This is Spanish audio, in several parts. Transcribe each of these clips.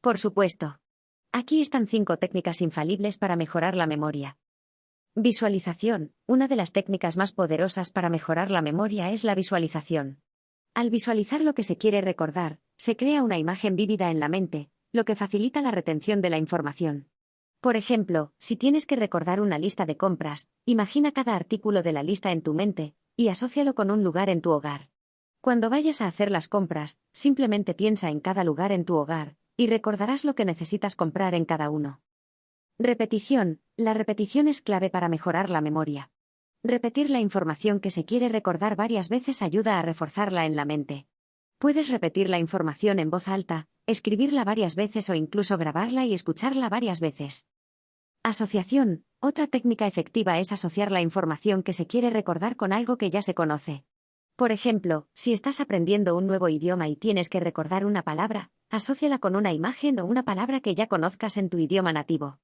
Por supuesto. Aquí están cinco técnicas infalibles para mejorar la memoria. Visualización. Una de las técnicas más poderosas para mejorar la memoria es la visualización. Al visualizar lo que se quiere recordar, se crea una imagen vívida en la mente, lo que facilita la retención de la información. Por ejemplo, si tienes que recordar una lista de compras, imagina cada artículo de la lista en tu mente, y asócialo con un lugar en tu hogar. Cuando vayas a hacer las compras, simplemente piensa en cada lugar en tu hogar, y recordarás lo que necesitas comprar en cada uno. Repetición. La repetición es clave para mejorar la memoria. Repetir la información que se quiere recordar varias veces ayuda a reforzarla en la mente. Puedes repetir la información en voz alta, escribirla varias veces o incluso grabarla y escucharla varias veces. Asociación. Otra técnica efectiva es asociar la información que se quiere recordar con algo que ya se conoce. Por ejemplo, si estás aprendiendo un nuevo idioma y tienes que recordar una palabra, asóciala con una imagen o una palabra que ya conozcas en tu idioma nativo.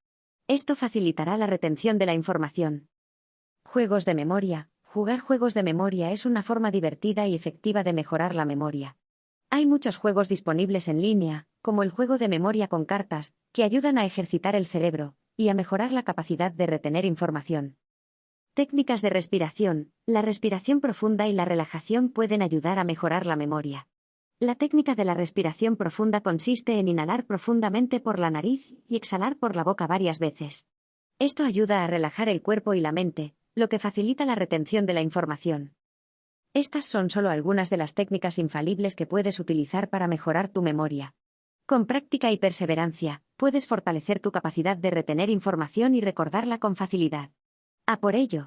Esto facilitará la retención de la información. Juegos de memoria. Jugar juegos de memoria es una forma divertida y efectiva de mejorar la memoria. Hay muchos juegos disponibles en línea, como el juego de memoria con cartas, que ayudan a ejercitar el cerebro y a mejorar la capacidad de retener información. Técnicas de respiración. La respiración profunda y la relajación pueden ayudar a mejorar la memoria. La técnica de la respiración profunda consiste en inhalar profundamente por la nariz y exhalar por la boca varias veces. Esto ayuda a relajar el cuerpo y la mente, lo que facilita la retención de la información. Estas son solo algunas de las técnicas infalibles que puedes utilizar para mejorar tu memoria. Con práctica y perseverancia, puedes fortalecer tu capacidad de retener información y recordarla con facilidad. A por ello.